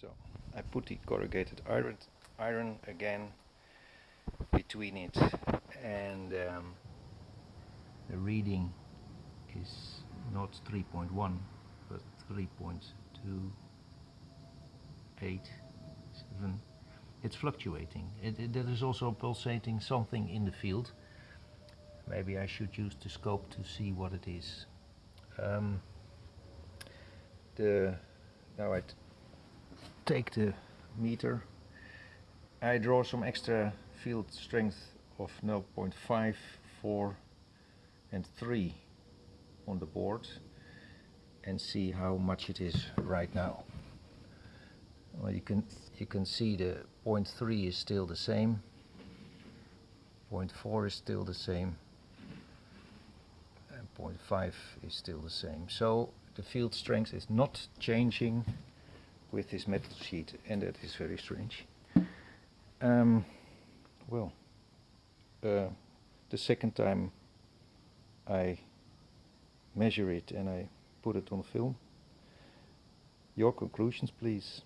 So I put the corrugated iron, iron again between it and um, the reading is not 3.1 but 3.287 it's fluctuating. It, it, there is also pulsating something in the field. Maybe I should use the scope to see what it is. Um, the now I take the meter. I draw some extra field strength of 0.5 4 and 3 on the board and see how much it is right now. Well you can you can see the 0.3 is still the same. 0.4 is still the same. And 0.5 is still the same. So the field strength is not changing with this metal sheet and that is very strange. Um, well uh, the second time I measure it and I put it on film your conclusions please